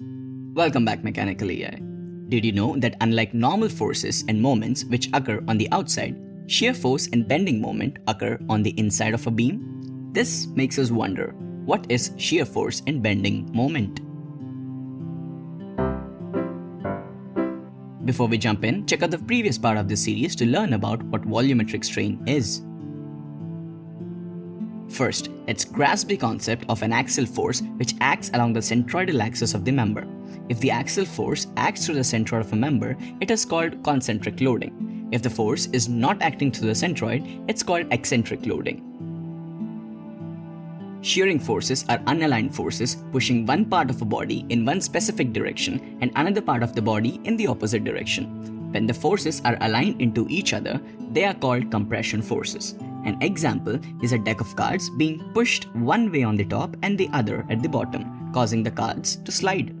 Welcome back Mechanical EI. Did you know that unlike normal forces and moments which occur on the outside, shear force and bending moment occur on the inside of a beam? This makes us wonder, what is shear force and bending moment? Before we jump in, check out the previous part of this series to learn about what volumetric strain is. First, let's grasp the concept of an axial force which acts along the centroidal axis of the member. If the axial force acts through the centroid of a member, it is called concentric loading. If the force is not acting through the centroid, it's called eccentric loading. Shearing forces are unaligned forces pushing one part of a body in one specific direction and another part of the body in the opposite direction. When the forces are aligned into each other, they are called compression forces. An example is a deck of cards being pushed one way on the top and the other at the bottom, causing the cards to slide.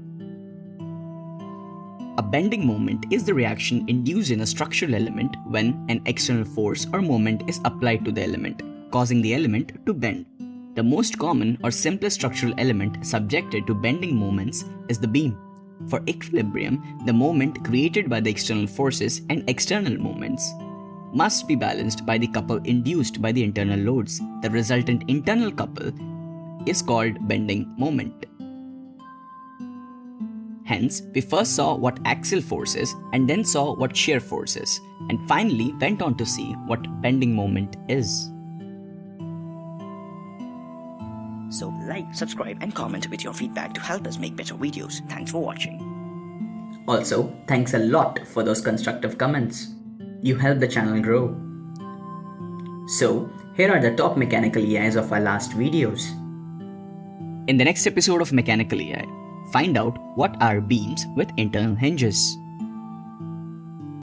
A bending moment is the reaction induced in a structural element when an external force or moment is applied to the element, causing the element to bend. The most common or simplest structural element subjected to bending moments is the beam. For equilibrium, the moment created by the external forces and external moments must be balanced by the couple induced by the internal loads. The resultant internal couple is called bending moment. Hence, we first saw what axial force is and then saw what shear force is, and finally went on to see what bending moment is. So like, subscribe and comment with your feedback to help us make better videos. Thanks for watching. Also, thanks a lot for those constructive comments. You help the channel grow. So, here are the top mechanical EIs of our last videos. In the next episode of Mechanical EI, find out what are beams with internal hinges.